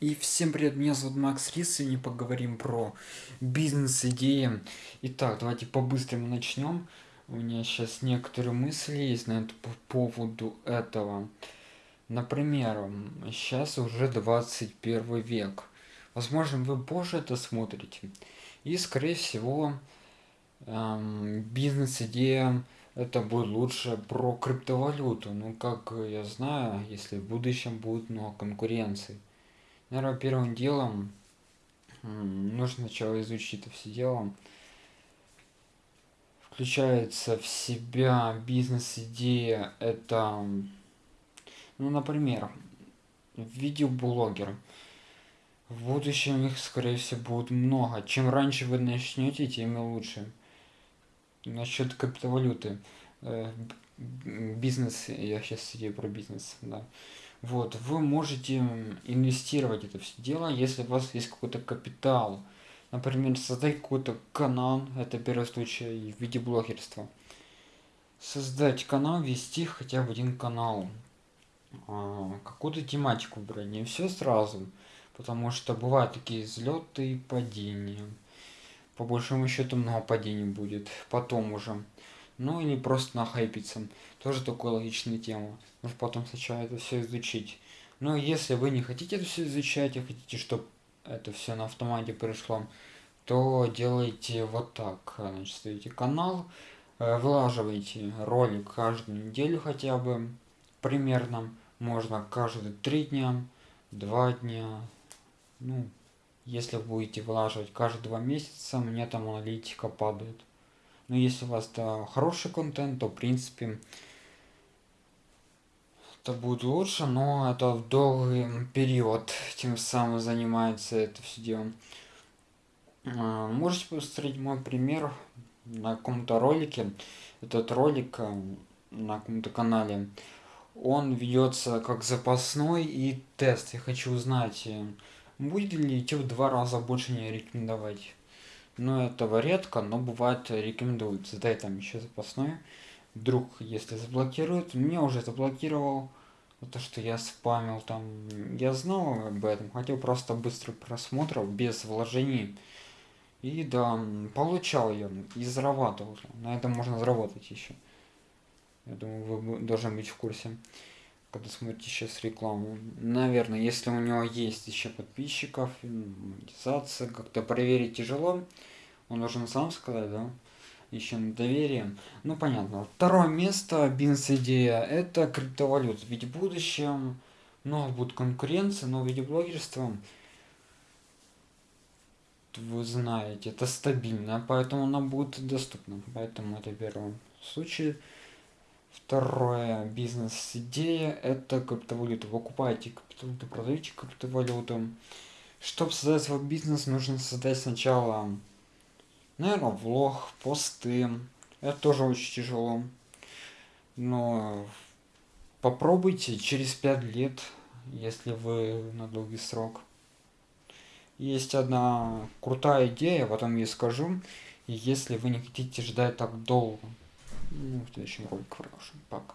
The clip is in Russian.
И всем привет, меня зовут Макс Рис, сегодня поговорим про бизнес-идеи. Итак, давайте по-быстрому начнем. У меня сейчас некоторые мысли есть на это, по поводу этого. Например, сейчас уже 21 век. Возможно, вы позже это смотрите. И, скорее всего, эм, бизнес-идея это будет лучше про криптовалюту. Ну, как я знаю, если в будущем будет много конкуренции. Наверное, первым делом нужно сначала изучить это все дело. Включается в себя бизнес-идея. Это, ну, например, видеоблогер. В будущем их, скорее всего, будет много. Чем раньше вы начнете, тем лучше. Насчет криптовалюты. Э, бизнес, я сейчас идею про бизнес, да. Вот, вы можете инвестировать это все дело, если у вас есть какой-то капитал. Например, создать какой-то канал, это первый случай в виде блогерства. Создать канал, вести хотя бы один канал. А, какую-то тематику брать, не все сразу. Потому что бывают такие взлеты и падения. По большому счету много падений будет потом уже ну или просто нахайпиться. Тоже такая логичная тема. Нужно потом сначала это все изучить. Но если вы не хотите это все изучать, и хотите, чтобы это все на автомате пришло, то делайте вот так. Значит, ставите канал, э, вылаживайте ролик каждую неделю хотя бы, примерно. Можно каждые три дня, два дня. Ну, если будете вылаживать каждые два месяца, мне там аналитика падает. Но если у вас да, хороший контент, то в принципе это будет лучше, но это в долгий период тем самым занимается это все дело. А, можете посмотреть мой пример на каком-то ролике. Этот ролик э, на каком-то канале, он ведется как запасной и тест. Я хочу узнать, э, будет ли YouTube два раза больше не рекомендовать. Но этого редко, но бывает рекомендуется. Дай там еще запасной. Вдруг, если заблокируют, меня уже заблокировал. То, что я спамил там. Я знал об этом, хотел просто быстро просмотров, без вложений. И да, получал я и зарабатывал. На этом можно заработать еще. Я думаю, вы должны быть в курсе, когда смотрите сейчас рекламу. Наверное, если у него есть еще подписчиков, монетизация, как-то проверить тяжело. Он должен сам сказать, да? Еще на доверие. Ну, понятно. Второе место, бизнес-идея, это криптовалюта. Ведь в будущем много будет конкуренции, но видеоблогерство, вы знаете, это стабильно, поэтому она будет доступна. Поэтому это первый случай. Второе, бизнес-идея, это криптовалюта. Вы покупаете криптовалюту, продаете криптовалюту. Чтобы создать свой бизнес, нужно создать сначала Наверное, влог, посты. Это тоже очень тяжело. Но попробуйте через 5 лет, если вы на долгий срок. Есть одна крутая идея, потом я скажу. И если вы не хотите ждать так долго. Ну, в следующем ролике продолжим. Пока.